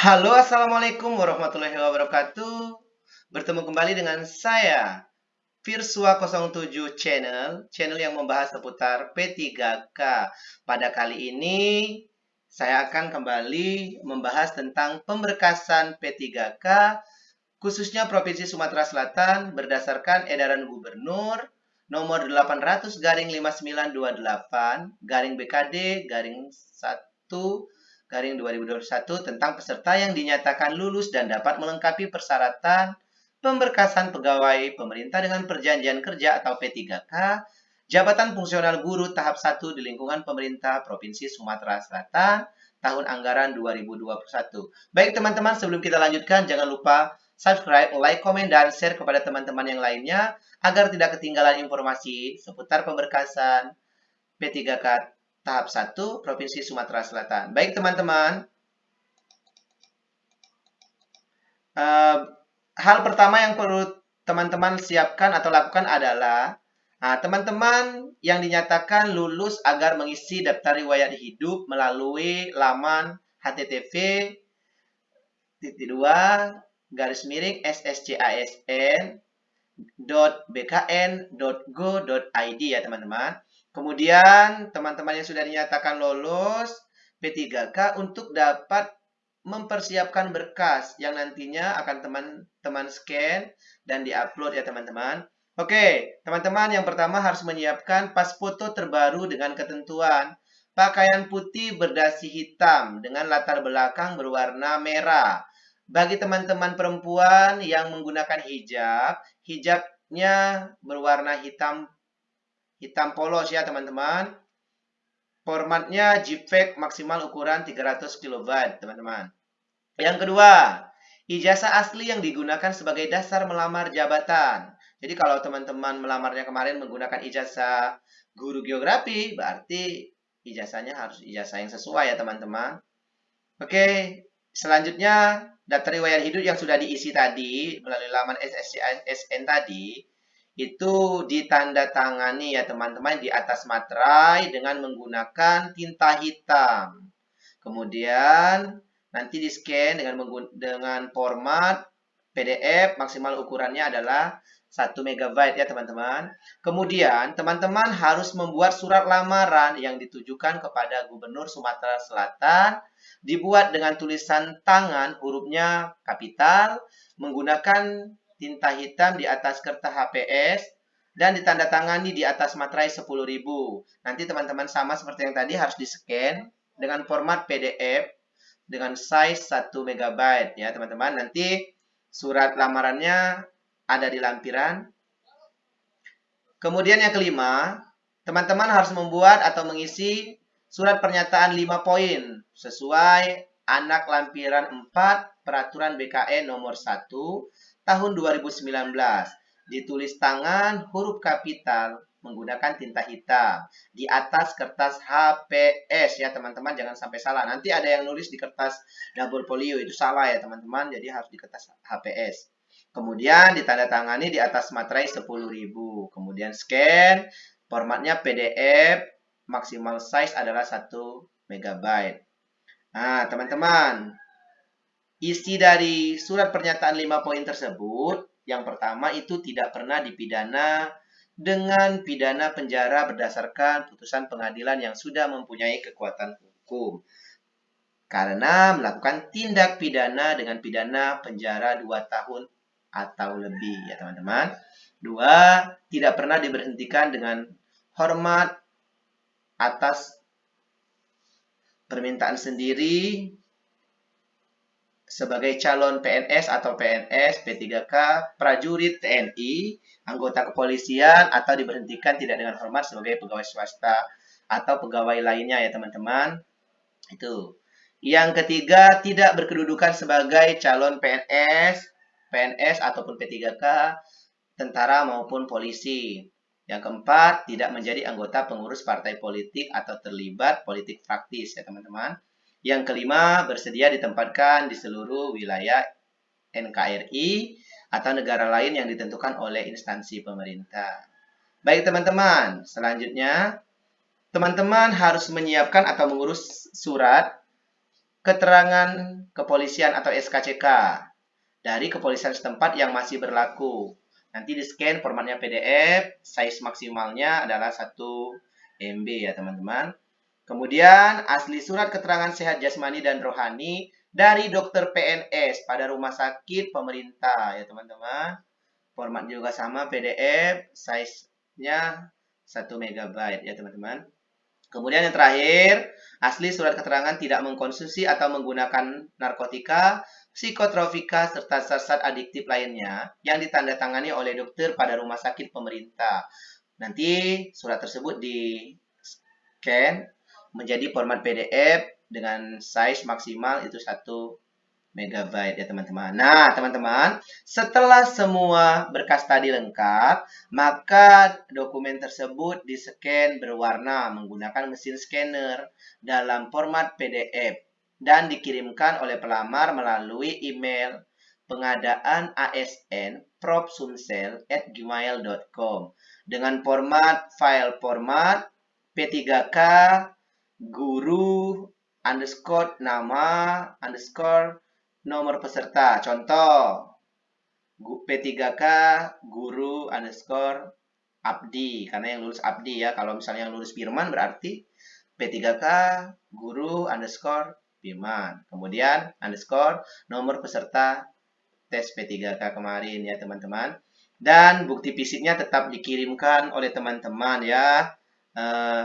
Halo, Assalamualaikum warahmatullahi wabarakatuh. Bertemu kembali dengan saya, Virsua 07 Channel, channel yang membahas seputar P3K. Pada kali ini, saya akan kembali membahas tentang pemberkasan P3K, khususnya Provinsi Sumatera Selatan berdasarkan edaran Gubernur nomor 800 garing 5928 garing BKD garing 1 garing 2021 tentang peserta yang dinyatakan lulus dan dapat melengkapi persyaratan pemberkasan pegawai pemerintah dengan perjanjian kerja atau P3K, jabatan fungsional guru tahap 1 di lingkungan pemerintah Provinsi Sumatera Selatan tahun anggaran 2021. Baik teman-teman, sebelum kita lanjutkan jangan lupa subscribe, like, komen, dan share kepada teman-teman yang lainnya agar tidak ketinggalan informasi seputar pemberkasan P3K tahap 1 Provinsi Sumatera Selatan. Baik teman-teman, uh, hal pertama yang perlu teman-teman siapkan atau lakukan adalah nah, teman-teman nah, yang dinyatakan lulus agar mengisi daftar riwayat hidup melalui laman http titik dua garis miring sscasn bkn.go.id ya teman-teman. Kemudian, teman-teman yang sudah dinyatakan lolos P3K untuk dapat mempersiapkan berkas yang nantinya akan teman-teman scan dan diupload ya teman-teman. Oke, teman-teman yang pertama harus menyiapkan pas foto terbaru dengan ketentuan pakaian putih berdasi hitam dengan latar belakang berwarna merah. Bagi teman-teman perempuan yang menggunakan hijab, hijabnya berwarna hitam hitam polos ya teman-teman. Formatnya JPEG maksimal ukuran 300 KB teman-teman. Yang kedua, ijazah asli yang digunakan sebagai dasar melamar jabatan. Jadi kalau teman-teman melamarnya kemarin menggunakan ijazah guru geografi, berarti ijazahnya harus ijazah yang sesuai ya teman-teman. Oke, selanjutnya daftar riwayat hidup yang sudah diisi tadi melalui laman SSN tadi itu ditandatangani ya teman-teman di atas materai dengan menggunakan tinta hitam. Kemudian nanti di scan dengan dengan format PDF maksimal ukurannya adalah 1 MB ya teman-teman. Kemudian teman-teman harus membuat surat lamaran yang ditujukan kepada Gubernur Sumatera Selatan dibuat dengan tulisan tangan hurufnya kapital menggunakan tinta hitam di atas kertas HPS, dan ditandatangani di atas materai 10.000. Nanti teman-teman sama seperti yang tadi harus di-scan dengan format PDF dengan size 1 MB ya teman-teman. Nanti surat lamarannya ada di lampiran. Kemudian yang kelima, teman-teman harus membuat atau mengisi surat pernyataan 5 poin sesuai anak lampiran 4 peraturan BKN nomor 1 tahun 2019. Ditulis tangan huruf kapital menggunakan tinta hitam. Di atas kertas HPS ya teman-teman jangan sampai salah. Nanti ada yang nulis di kertas double folio itu salah ya teman-teman. Jadi harus di kertas HPS kemudian ditandatangani di atas materai 10.000 kemudian scan. Formatnya PDF maksimal size adalah 1 MB nah teman-teman Isi dari surat pernyataan 5 poin tersebut, yang pertama itu tidak pernah dipidana dengan pidana penjara berdasarkan putusan pengadilan yang sudah mempunyai kekuatan hukum. Karena melakukan tindak pidana dengan pidana penjara 2 tahun atau lebih ya teman-teman. Dua, tidak pernah diberhentikan dengan hormat atas permintaan sendiri sebagai calon PNS atau PNS P3K, prajurit TNI, anggota kepolisian atau diberhentikan tidak dengan hormat sebagai pegawai swasta atau pegawai lainnya ya teman-teman. Itu. Yang ketiga, tidak berkedudukan sebagai calon PNS, PNS ataupun P3K, tentara maupun polisi. Yang keempat, tidak menjadi anggota pengurus partai politik atau terlibat politik praktis ya teman-teman. Yang kelima, bersedia ditempatkan di seluruh wilayah NKRI atau negara lain yang ditentukan oleh instansi pemerintah. Baik teman-teman, selanjutnya teman-teman harus menyiapkan atau mengurus surat keterangan kepolisian atau SKCK dari kepolisian setempat yang masih berlaku. Nanti di scan formatnya PDF, size maksimalnya adalah 1 MB ya teman-teman. Kemudian asli surat keterangan sehat jasmani dan rohani dari dokter PNS pada rumah sakit pemerintah ya teman-teman. Format juga sama PDF, size-nya 1 MB ya teman-teman. Kemudian yang terakhir, asli surat keterangan tidak mengkonsumsi atau menggunakan narkotika, psikotropika, serta zat adiktif lainnya yang ditandatangani oleh dokter pada rumah sakit pemerintah. Nanti surat tersebut di scan menjadi format PDF dengan size maksimal itu 1 megabyte ya teman-teman. Nah, teman-teman, setelah semua berkas tadi lengkap, maka dokumen tersebut di-scan berwarna menggunakan mesin scanner dalam format PDF dan dikirimkan oleh pelamar melalui email pengadaan ASN propsumsel@gmail.com dengan format file format P3K guru underscore nama underscore nomor peserta. Contoh, P3K guru underscore abdi. Karena yang lulus abdi ya. Kalau misalnya yang lulus firman berarti P3K guru underscore firman. Kemudian underscore nomor peserta tes P3K kemarin ya teman-teman. Dan bukti fisiknya tetap dikirimkan oleh teman-teman ya. Eh,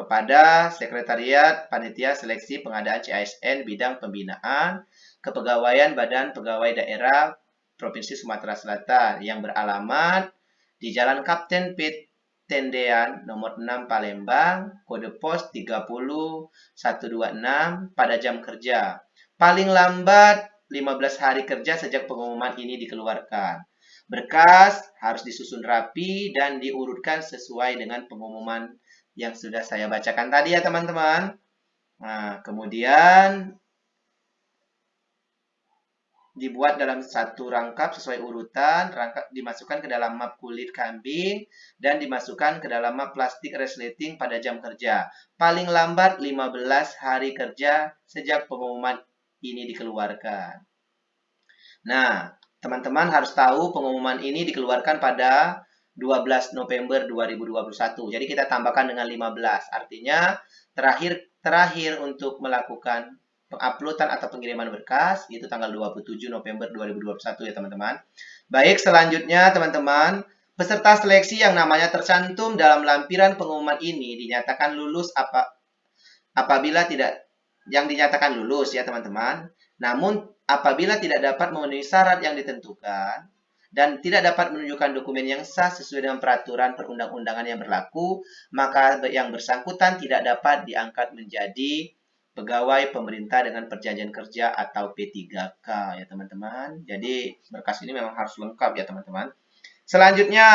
kepada Sekretariat Panitia Seleksi Pengadaan CASN Bidang Pembinaan Kepegawaian Badan Pegawai Daerah Provinsi Sumatera Selatan yang beralamat di Jalan Kapten Pit Tendean nomor 6 Palembang, kode pos 30126 pada jam kerja. Paling lambat 15 hari kerja sejak pengumuman ini dikeluarkan. Berkas harus disusun rapi dan diurutkan sesuai dengan pengumuman yang sudah saya bacakan tadi ya teman-teman. Nah, kemudian dibuat dalam satu rangkap sesuai urutan, rangkap dimasukkan ke dalam map kulit kambing, dan dimasukkan ke dalam map plastik resleting pada jam kerja. Paling lambat 15 hari kerja sejak pengumuman ini dikeluarkan. Nah, teman-teman harus tahu pengumuman ini dikeluarkan pada 12 November 2021. Jadi kita tambahkan dengan 15. Artinya terakhir terakhir untuk melakukan penguploadan atau pengiriman berkas itu tanggal 27 November 2021 ya teman-teman. Baik, selanjutnya teman-teman, peserta seleksi yang namanya tercantum dalam lampiran pengumuman ini dinyatakan lulus apa apabila tidak yang dinyatakan lulus ya teman-teman. Namun apabila tidak dapat memenuhi syarat yang ditentukan, dan tidak dapat menunjukkan dokumen yang sah sesuai dengan peraturan perundang-undangan yang berlaku, maka yang bersangkutan tidak dapat diangkat menjadi pegawai pemerintah dengan perjanjian kerja atau P3K ya teman-teman. Jadi berkas ini memang harus lengkap ya teman-teman. Selanjutnya,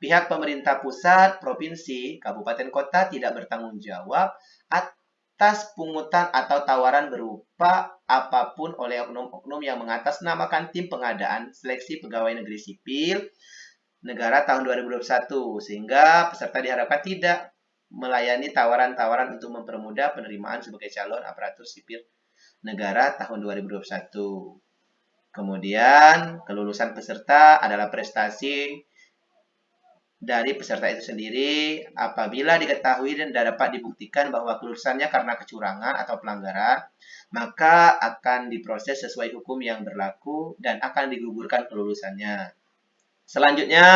pihak pemerintah pusat, provinsi, kabupaten kota tidak bertanggung jawab atas pungutan atau tawaran berupa apa pun oleh oknum-oknum yang mengatasnamakan tim pengadaan seleksi pegawai negeri sipil negara tahun 2021 sehingga peserta diharapkan tidak melayani tawaran-tawaran untuk mempermudah penerimaan sebagai calon aparatur sipil negara tahun 2021. Kemudian, kelulusan peserta adalah prestasi dari peserta itu sendiri apabila diketahui dan dapat dibuktikan bahwa kelulusannya karena kecurangan atau pelanggaran, maka akan diproses sesuai hukum yang berlaku dan akan digugurkan kelulusannya. Selanjutnya,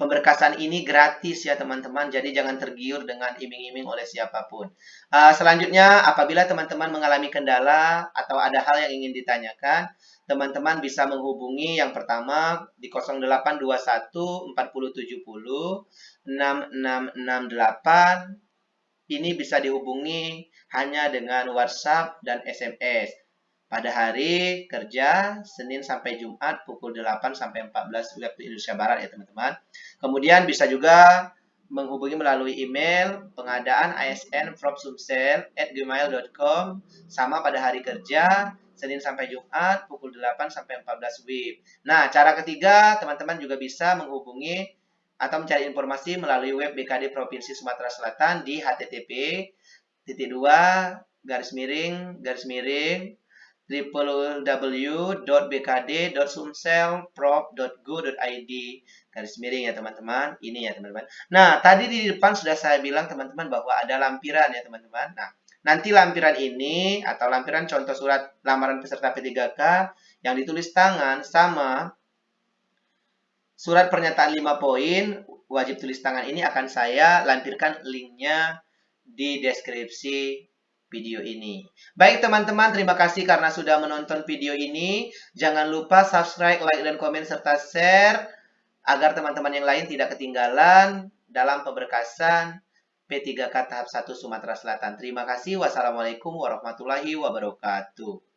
pemberkasan ini gratis ya teman-teman, jadi jangan tergiur dengan iming-iming oleh siapa pun. Uh, selanjutnya, apabila teman-teman mengalami kendala atau ada hal yang ingin ditanyakan, teman-teman bisa menghubungi yang pertama di 0821 4070 6668. Ini bisa dihubungi hanya dengan WhatsApp dan SMS pada hari kerja Senin sampai Jumat pukul 8 sampai 14 waktu Indonesia Barat ya teman-teman. Kemudian bisa juga menghubungi melalui email pengadaan ASN at gmail.com sama pada hari kerja Senin sampai Jumat pukul 8 sampai 14 WIB. Nah, cara ketiga, teman-teman juga bisa menghubungi atau mencari informasi melalui web BKD Provinsi Sumatera Selatan di http titik garis miring garis miring www.bkd.sumselprop.go.id garis miring ya teman-teman. Ini ya teman-teman. Nah tadi di depan sudah saya bilang teman-teman bahwa ada lampiran ya teman-teman. Nah nanti lampiran ini atau lampiran contoh surat lamaran peserta P3K yang ditulis tangan sama surat pernyataan 5 poin wajib tulis tangan ini akan saya lampirkan linknya di deskripsi video ini. Baik teman-teman, terima kasih karena sudah menonton video ini. Jangan lupa subscribe, like, dan komen, serta share agar teman-teman yang lain tidak ketinggalan dalam pemberkasan P3K tahap 1 Sumatera Selatan. Terima kasih. Wassalamualaikum warahmatullahi wabarakatuh.